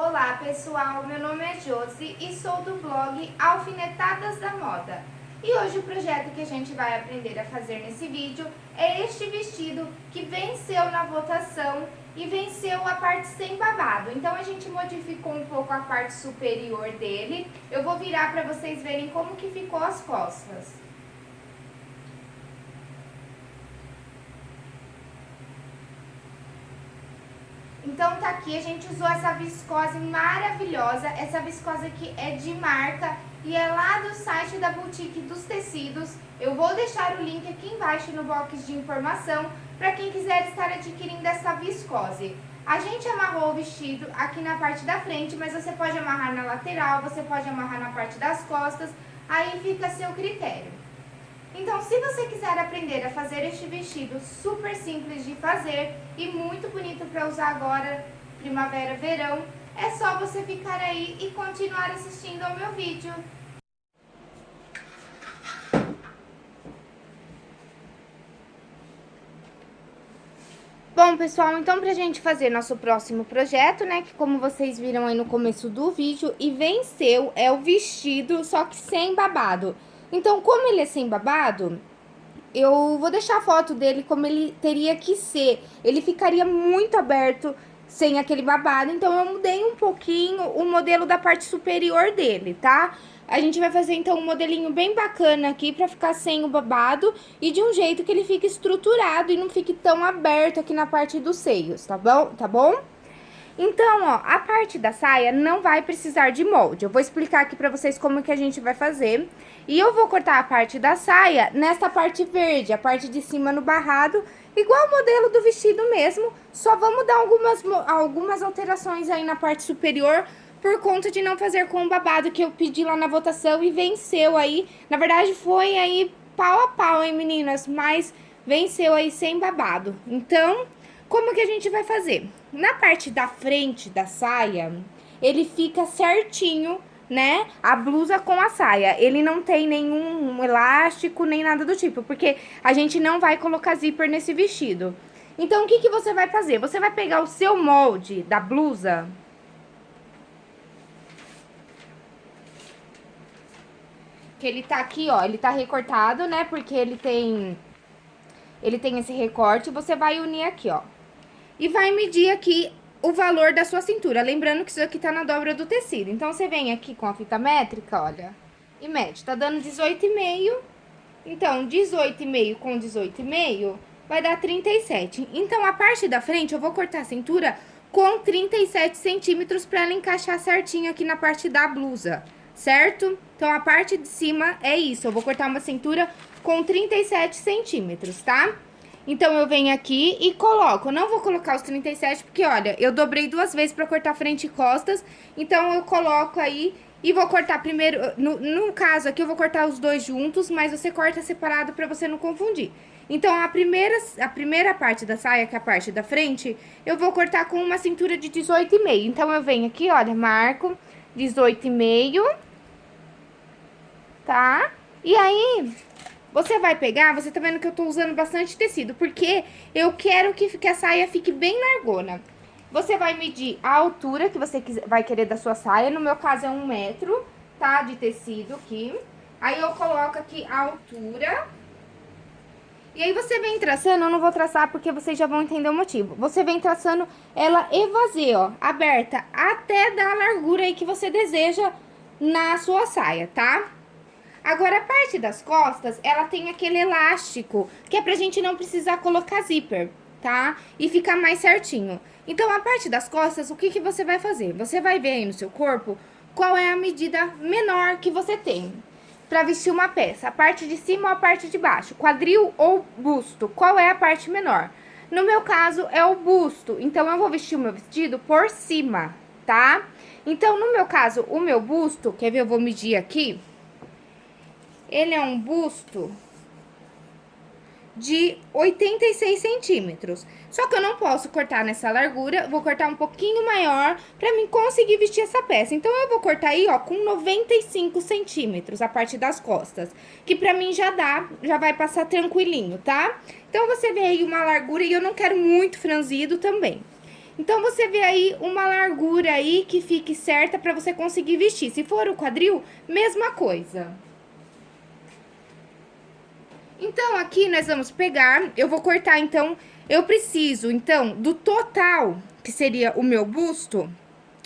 Olá pessoal, meu nome é Josi e sou do blog Alfinetadas da Moda. E hoje o projeto que a gente vai aprender a fazer nesse vídeo é este vestido que venceu na votação e venceu a parte sem babado. Então a gente modificou um pouco a parte superior dele. Eu vou virar para vocês verem como que ficou as costas. Então tá aqui, a gente usou essa viscose maravilhosa, essa viscose aqui é de marca e é lá do site da Boutique dos Tecidos. Eu vou deixar o link aqui embaixo no box de informação para quem quiser estar adquirindo essa viscose. A gente amarrou o vestido aqui na parte da frente, mas você pode amarrar na lateral, você pode amarrar na parte das costas, aí fica a seu critério. Então, se você quiser aprender a fazer este vestido super simples de fazer e muito bonito para usar agora, primavera, verão, é só você ficar aí e continuar assistindo ao meu vídeo. Bom, pessoal, então pra gente fazer nosso próximo projeto, né, que como vocês viram aí no começo do vídeo, e venceu, é o vestido, só que sem babado. Então, como ele é sem babado, eu vou deixar a foto dele como ele teria que ser. Ele ficaria muito aberto sem aquele babado, então eu mudei um pouquinho o modelo da parte superior dele, tá? A gente vai fazer, então, um modelinho bem bacana aqui pra ficar sem o babado e de um jeito que ele fique estruturado e não fique tão aberto aqui na parte dos seios, tá bom? Tá bom? Então, ó, a parte da saia não vai precisar de molde. Eu vou explicar aqui pra vocês como que a gente vai fazer. E eu vou cortar a parte da saia nessa parte verde, a parte de cima no barrado, igual o modelo do vestido mesmo. Só vamos dar algumas, algumas alterações aí na parte superior, por conta de não fazer com o babado que eu pedi lá na votação e venceu aí. Na verdade, foi aí pau a pau, hein, meninas? Mas venceu aí sem babado. Então, como que a gente vai fazer? Na parte da frente da saia, ele fica certinho, né? A blusa com a saia. Ele não tem nenhum elástico, nem nada do tipo, porque a gente não vai colocar zíper nesse vestido. Então, o que, que você vai fazer? Você vai pegar o seu molde da blusa... Que ele tá aqui, ó, ele tá recortado, né? Porque ele tem... Ele tem esse recorte, você vai unir aqui, ó e vai medir aqui o valor da sua cintura. Lembrando que isso aqui tá na dobra do tecido. Então, você vem aqui com a fita métrica, olha, e mede. Tá dando 18,5. Então, 18,5 com 18,5 vai dar 37. Então, a parte da frente, eu vou cortar a cintura com 37 centímetros pra ela encaixar certinho aqui na parte da blusa, certo? Então, a parte de cima é isso. Eu vou cortar uma cintura com 37 centímetros, tá? Então, eu venho aqui e coloco. não vou colocar os 37, porque, olha, eu dobrei duas vezes pra cortar frente e costas. Então, eu coloco aí e vou cortar primeiro... No, no caso aqui, eu vou cortar os dois juntos, mas você corta separado pra você não confundir. Então, a primeira, a primeira parte da saia, que é a parte da frente, eu vou cortar com uma cintura de 18,5. Então, eu venho aqui, olha, marco 18,5, tá? E aí, você vai pegar, você tá vendo que eu tô usando bastante tecido, porque eu quero que, que a saia fique bem largona. Você vai medir a altura que você vai querer da sua saia, no meu caso é um metro, tá, de tecido aqui. Aí eu coloco aqui a altura. E aí você vem traçando, eu não vou traçar porque vocês já vão entender o motivo. Você vem traçando ela evasê, ó, aberta, até dar a largura aí que você deseja na sua saia, tá? Agora, a parte das costas, ela tem aquele elástico, que é pra gente não precisar colocar zíper, tá? E ficar mais certinho. Então, a parte das costas, o que, que você vai fazer? Você vai ver aí no seu corpo qual é a medida menor que você tem para vestir uma peça. A parte de cima ou a parte de baixo? Quadril ou busto? Qual é a parte menor? No meu caso, é o busto. Então, eu vou vestir o meu vestido por cima, tá? Então, no meu caso, o meu busto, quer ver? Eu vou medir aqui. Ele é um busto de 86 centímetros. Só que eu não posso cortar nessa largura, vou cortar um pouquinho maior pra mim conseguir vestir essa peça. Então, eu vou cortar aí, ó, com 95 centímetros a parte das costas. Que pra mim já dá, já vai passar tranquilinho, tá? Então, você vê aí uma largura e eu não quero muito franzido também. Então, você vê aí uma largura aí que fique certa pra você conseguir vestir. Se for o quadril, mesma coisa. Então, aqui nós vamos pegar, eu vou cortar, então, eu preciso, então, do total, que seria o meu busto,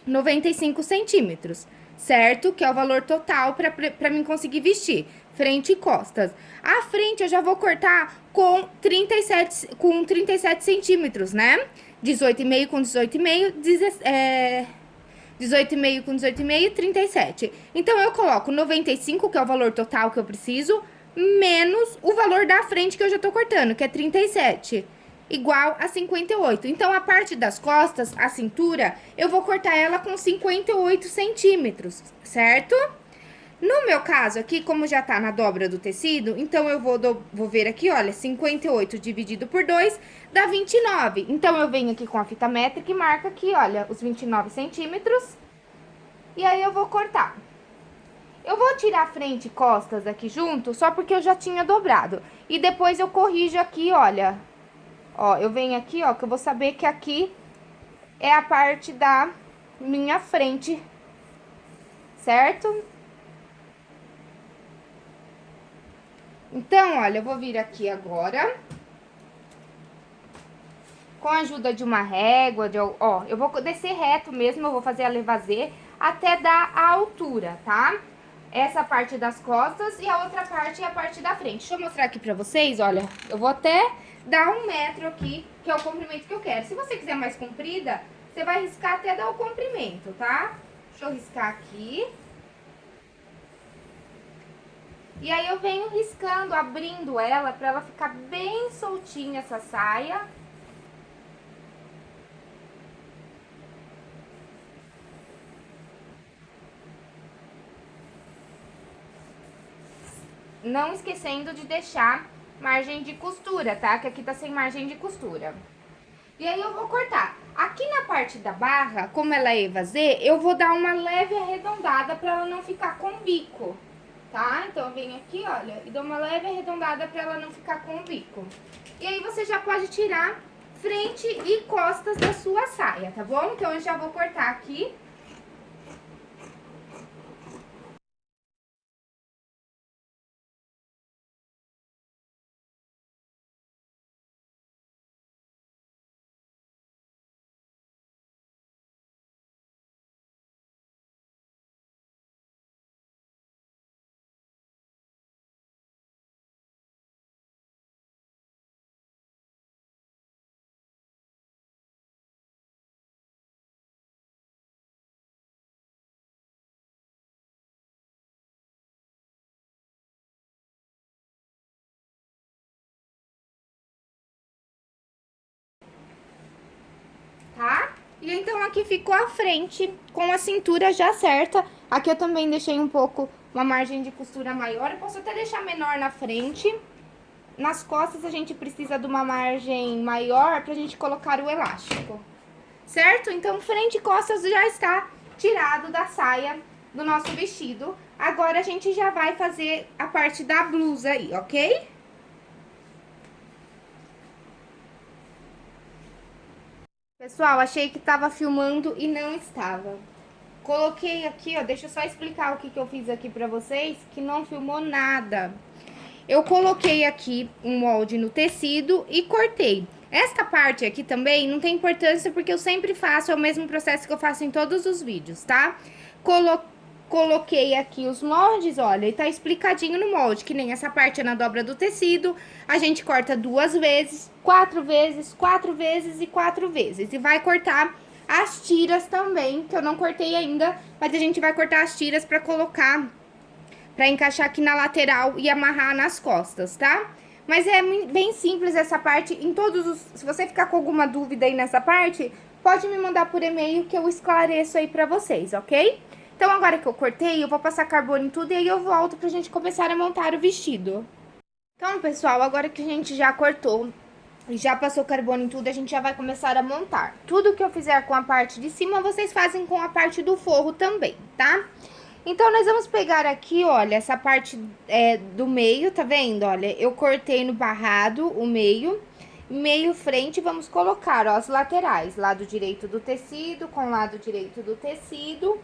95 centímetros, certo? Que é o valor total pra mim conseguir vestir, frente e costas. A frente eu já vou cortar com 37, com 37 centímetros, né? 18,5 com 18,5, é... 18,5 com 18,5, 37. Então, eu coloco 95, que é o valor total que eu preciso, menos o valor da frente que eu já tô cortando, que é 37, igual a 58. Então, a parte das costas, a cintura, eu vou cortar ela com 58 centímetros, certo? No meu caso aqui, como já tá na dobra do tecido, então eu vou, do, vou ver aqui, olha, 58 dividido por 2 dá 29. Então, eu venho aqui com a fita métrica e marco aqui, olha, os 29 centímetros. E aí, eu vou cortar. Eu vou tirar frente e costas aqui junto, só porque eu já tinha dobrado. E depois eu corrijo aqui, olha. Ó, eu venho aqui, ó, que eu vou saber que aqui é a parte da minha frente, certo? Então, olha, eu vou vir aqui agora. Com a ajuda de uma régua, de, ó, eu vou descer reto mesmo, eu vou fazer a levazê até dar a altura, tá? Essa parte das costas e a outra parte é a parte da frente. Deixa eu mostrar aqui pra vocês, olha. Eu vou até dar um metro aqui, que é o comprimento que eu quero. Se você quiser mais comprida, você vai riscar até dar o comprimento, tá? Deixa eu riscar aqui. E aí, eu venho riscando, abrindo ela, pra ela ficar bem soltinha essa saia. Não esquecendo de deixar margem de costura, tá? Que aqui tá sem margem de costura. E aí, eu vou cortar. Aqui na parte da barra, como ela é evasê, eu vou dar uma leve arredondada pra ela não ficar com bico tá? Então, eu venho aqui, olha, e dou uma leve arredondada pra ela não ficar com bico. E aí, você já pode tirar frente e costas da sua saia, tá bom? Então, eu já vou cortar aqui. E então aqui ficou a frente com a cintura já certa. Aqui eu também deixei um pouco uma margem de costura maior. Eu posso até deixar menor na frente. Nas costas a gente precisa de uma margem maior pra gente colocar o elástico. Certo? Então frente e costas já está tirado da saia do nosso vestido. Agora a gente já vai fazer a parte da blusa aí, ok? Pessoal, achei que tava filmando e não estava. Coloquei aqui, ó, deixa eu só explicar o que, que eu fiz aqui pra vocês, que não filmou nada. Eu coloquei aqui um molde no tecido e cortei. Esta parte aqui também não tem importância porque eu sempre faço, é o mesmo processo que eu faço em todos os vídeos, tá? Coloquei Coloquei aqui os moldes, olha, e tá explicadinho no molde, que nem essa parte é na dobra do tecido, a gente corta duas vezes, quatro vezes, quatro vezes e quatro vezes. E vai cortar as tiras também, que eu não cortei ainda, mas a gente vai cortar as tiras pra colocar, pra encaixar aqui na lateral e amarrar nas costas, tá? Mas é bem simples essa parte, em todos os... Se você ficar com alguma dúvida aí nessa parte, pode me mandar por e-mail que eu esclareço aí pra vocês, ok? Então, agora que eu cortei, eu vou passar carbono em tudo e aí eu volto pra gente começar a montar o vestido. Então, pessoal, agora que a gente já cortou e já passou carbono em tudo, a gente já vai começar a montar. Tudo que eu fizer com a parte de cima, vocês fazem com a parte do forro também, tá? Então, nós vamos pegar aqui, olha, essa parte é, do meio, tá vendo? Olha, eu cortei no barrado o meio meio frente, vamos colocar, ó, as laterais, lado direito do tecido com lado direito do tecido.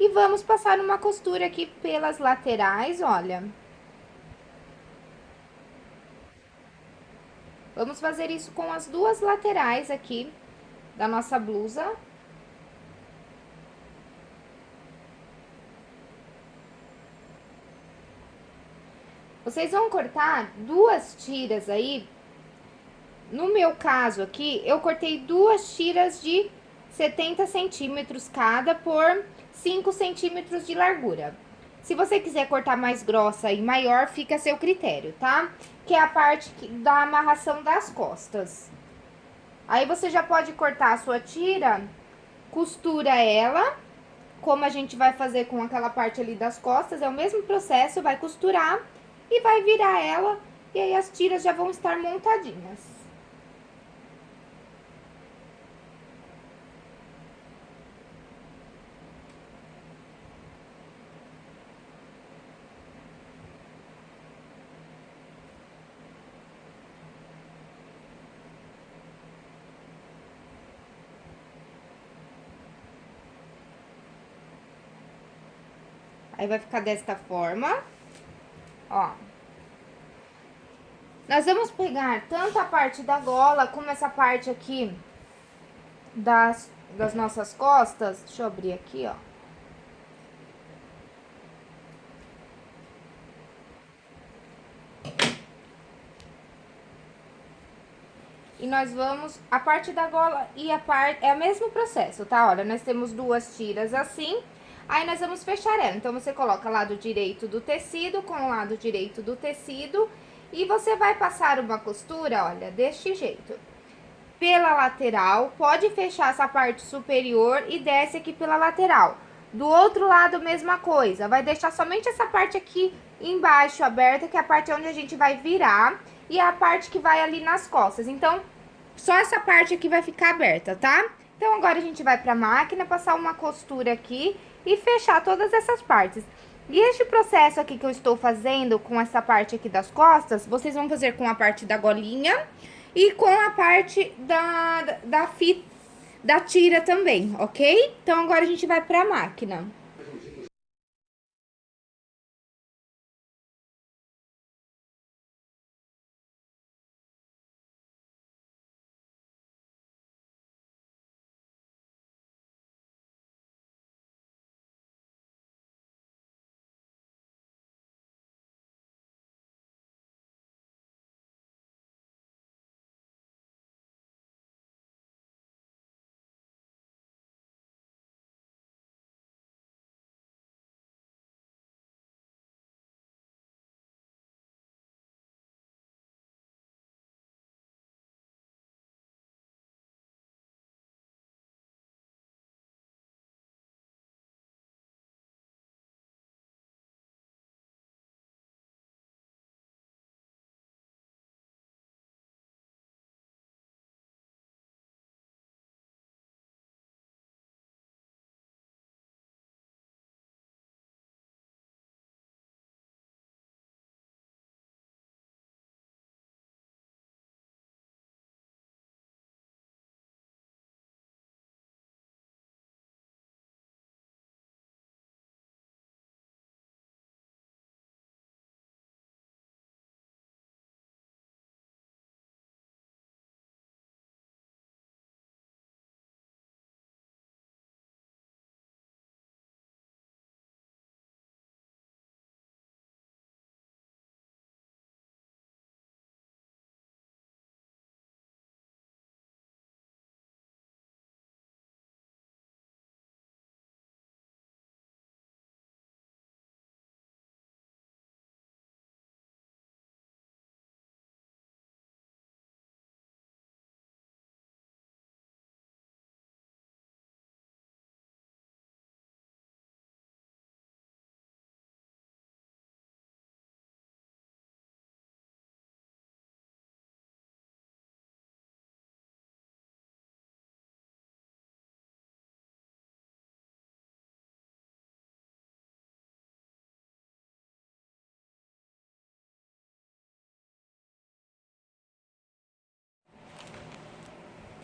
E vamos passar uma costura aqui pelas laterais, olha. Vamos fazer isso com as duas laterais aqui da nossa blusa. Vocês vão cortar duas tiras aí. No meu caso aqui, eu cortei duas tiras de 70 centímetros cada por 5 centímetros de largura. Se você quiser cortar mais grossa e maior, fica a seu critério, tá? Que é a parte da amarração das costas. Aí, você já pode cortar a sua tira, costura ela, como a gente vai fazer com aquela parte ali das costas, é o mesmo processo, vai costurar e vai virar ela, e aí as tiras já vão estar montadinhas. Aí, vai ficar desta forma, ó. Nós vamos pegar tanto a parte da gola, como essa parte aqui das, das nossas costas. Deixa eu abrir aqui, ó. E nós vamos, a parte da gola e a parte, é o mesmo processo, tá? Olha, nós temos duas tiras assim, Aí, nós vamos fechar ela. Então, você coloca lado direito do tecido com o lado direito do tecido. E você vai passar uma costura, olha, deste jeito. Pela lateral, pode fechar essa parte superior e desce aqui pela lateral. Do outro lado, mesma coisa. Vai deixar somente essa parte aqui embaixo aberta, que é a parte onde a gente vai virar. E é a parte que vai ali nas costas. Então, só essa parte aqui vai ficar aberta, tá? Então, agora a gente vai pra máquina, passar uma costura aqui e fechar todas essas partes. E este processo aqui que eu estou fazendo com essa parte aqui das costas, vocês vão fazer com a parte da golinha e com a parte da, da, da da tira também, ok? Então, agora a gente vai pra máquina.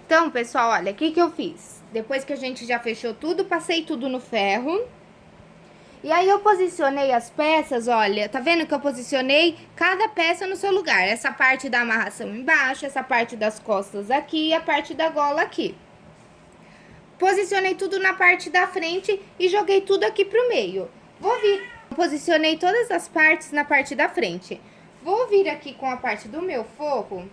Então, pessoal, olha, o que que eu fiz? Depois que a gente já fechou tudo, passei tudo no ferro. E aí eu posicionei as peças, olha, tá vendo que eu posicionei cada peça no seu lugar? Essa parte da amarração embaixo, essa parte das costas aqui e a parte da gola aqui. Posicionei tudo na parte da frente e joguei tudo aqui pro meio. Vou vir, posicionei todas as partes na parte da frente. Vou vir aqui com a parte do meu forro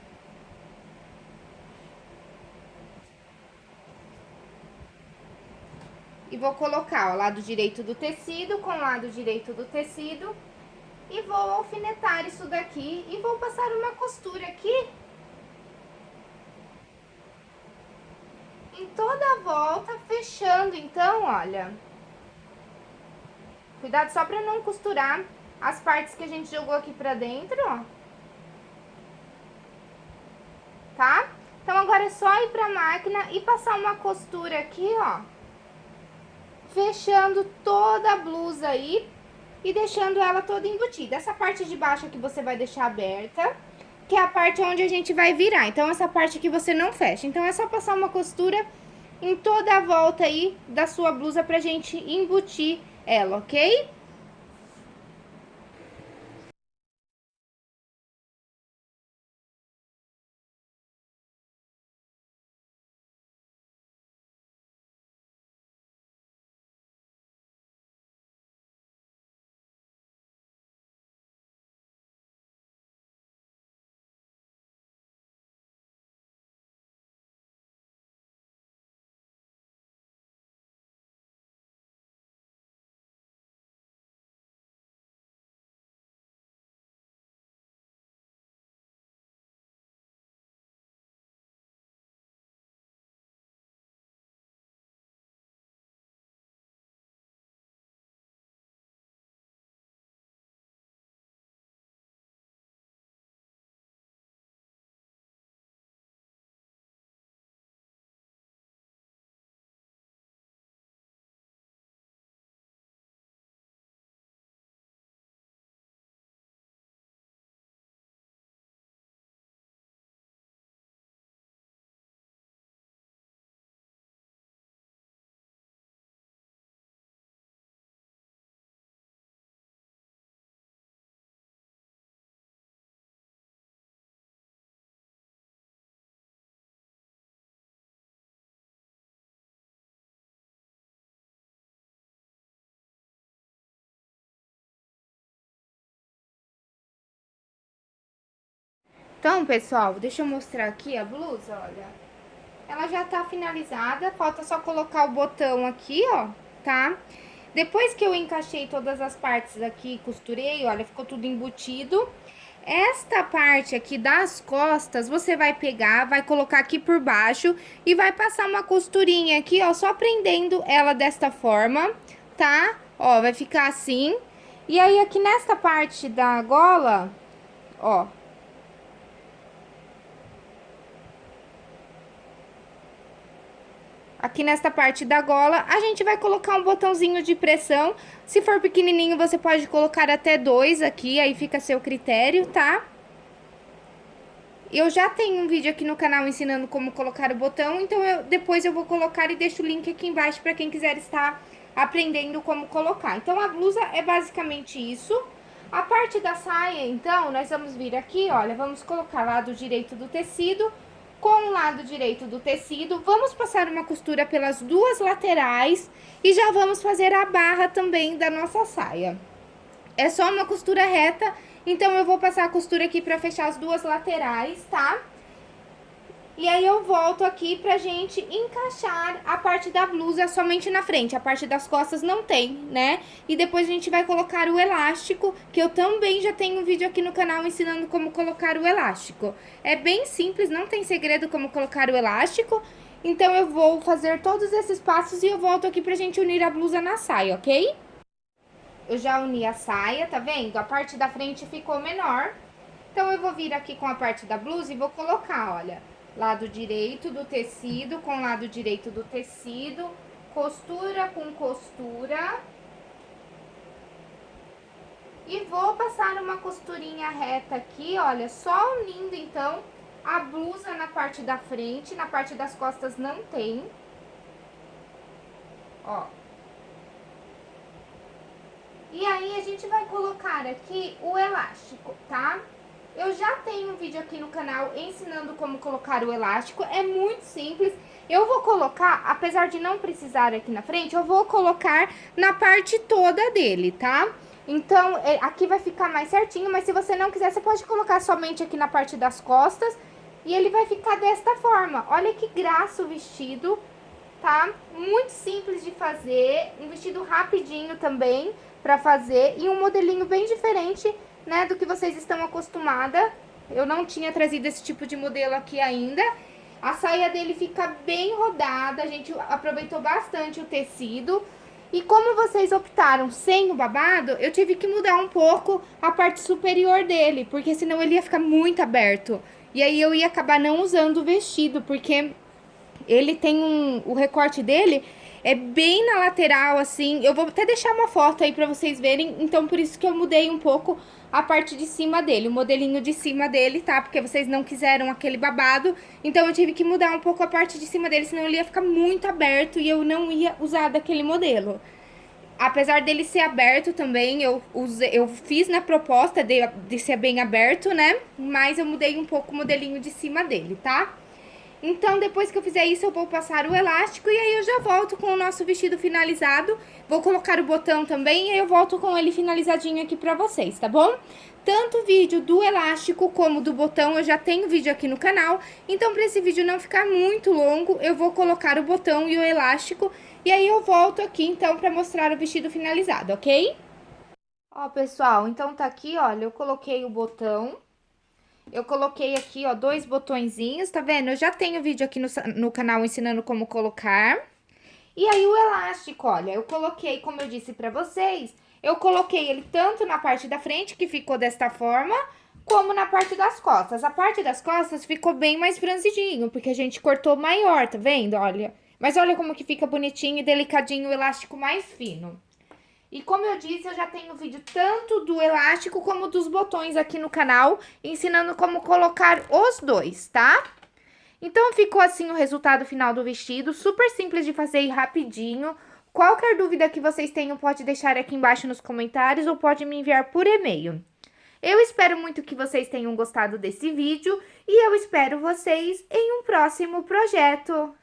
E vou colocar o lado direito do tecido com o lado direito do tecido. E vou alfinetar isso daqui e vou passar uma costura aqui. Em toda a volta, fechando então, olha. Cuidado só pra não costurar as partes que a gente jogou aqui pra dentro, ó. Tá? Então, agora é só ir pra máquina e passar uma costura aqui, ó fechando toda a blusa aí e deixando ela toda embutida. Essa parte de baixo aqui você vai deixar aberta, que é a parte onde a gente vai virar. Então, essa parte aqui você não fecha. Então, é só passar uma costura em toda a volta aí da sua blusa pra gente embutir ela, ok? Então, pessoal, deixa eu mostrar aqui a blusa, olha. Ela já tá finalizada, falta só colocar o botão aqui, ó, tá? Depois que eu encaixei todas as partes aqui, costurei, olha, ficou tudo embutido. Esta parte aqui das costas, você vai pegar, vai colocar aqui por baixo e vai passar uma costurinha aqui, ó, só prendendo ela desta forma, tá? Ó, vai ficar assim. E aí, aqui nesta parte da gola, ó, Aqui nesta parte da gola, a gente vai colocar um botãozinho de pressão. Se for pequenininho, você pode colocar até dois aqui, aí fica a seu critério, tá? Eu já tenho um vídeo aqui no canal ensinando como colocar o botão, então eu, depois eu vou colocar e deixo o link aqui embaixo para quem quiser estar aprendendo como colocar. Então, a blusa é basicamente isso. A parte da saia, então, nós vamos vir aqui, olha, vamos colocar lado direito do tecido com o lado direito do tecido, vamos passar uma costura pelas duas laterais e já vamos fazer a barra também da nossa saia. É só uma costura reta, então eu vou passar a costura aqui pra fechar as duas laterais, tá? E aí eu volto aqui pra gente encaixar a parte da blusa somente na frente, a parte das costas não tem, né? E depois a gente vai colocar o elástico, que eu também já tenho um vídeo aqui no canal ensinando como colocar o elástico. É bem simples, não tem segredo como colocar o elástico, então eu vou fazer todos esses passos e eu volto aqui pra gente unir a blusa na saia, ok? Eu já uni a saia, tá vendo? A parte da frente ficou menor, então eu vou vir aqui com a parte da blusa e vou colocar, olha lado direito do tecido com lado direito do tecido, costura com costura. E vou passar uma costurinha reta aqui, olha, só unindo então A blusa na parte da frente, na parte das costas não tem. Ó. E aí, a gente vai colocar aqui o elástico, tá? Eu já tenho um vídeo aqui no canal ensinando como colocar o elástico, é muito simples. Eu vou colocar, apesar de não precisar aqui na frente, eu vou colocar na parte toda dele, tá? Então, é, aqui vai ficar mais certinho, mas se você não quiser, você pode colocar somente aqui na parte das costas e ele vai ficar desta forma. Olha que graça o vestido, tá? Muito simples de fazer, um vestido rapidinho também pra fazer e um modelinho bem diferente, né, do que vocês estão acostumada. Eu não tinha trazido esse tipo de modelo aqui ainda. A saia dele fica bem rodada, a gente aproveitou bastante o tecido. E como vocês optaram sem o babado, eu tive que mudar um pouco a parte superior dele, porque senão ele ia ficar muito aberto. E aí eu ia acabar não usando o vestido, porque ele tem um... o recorte dele é bem na lateral, assim. Eu vou até deixar uma foto aí pra vocês verem. Então, por isso que eu mudei um pouco a parte de cima dele, o modelinho de cima dele, tá? Porque vocês não quiseram aquele babado. Então, eu tive que mudar um pouco a parte de cima dele, senão ele ia ficar muito aberto e eu não ia usar daquele modelo. Apesar dele ser aberto também, eu, eu fiz na proposta de, de ser bem aberto, né? Mas eu mudei um pouco o modelinho de cima dele, tá? Então, depois que eu fizer isso, eu vou passar o elástico e aí eu já volto com o nosso vestido finalizado. Vou colocar o botão também e aí eu volto com ele finalizadinho aqui pra vocês, tá bom? Tanto o vídeo do elástico como do botão, eu já tenho vídeo aqui no canal. Então, pra esse vídeo não ficar muito longo, eu vou colocar o botão e o elástico. E aí eu volto aqui, então, pra mostrar o vestido finalizado, ok? Ó, pessoal, então tá aqui, olha, eu coloquei o botão eu coloquei aqui, ó, dois botõezinhos, tá vendo? Eu já tenho vídeo aqui no, no canal ensinando como colocar. E aí, o elástico, olha, eu coloquei, como eu disse pra vocês, eu coloquei ele tanto na parte da frente, que ficou desta forma, como na parte das costas. A parte das costas ficou bem mais franzidinho, porque a gente cortou maior, tá vendo? Olha, mas olha como que fica bonitinho e delicadinho o elástico mais fino. E como eu disse, eu já tenho vídeo tanto do elástico como dos botões aqui no canal, ensinando como colocar os dois, tá? Então, ficou assim o resultado final do vestido, super simples de fazer e rapidinho. Qualquer dúvida que vocês tenham, pode deixar aqui embaixo nos comentários ou pode me enviar por e-mail. Eu espero muito que vocês tenham gostado desse vídeo e eu espero vocês em um próximo projeto.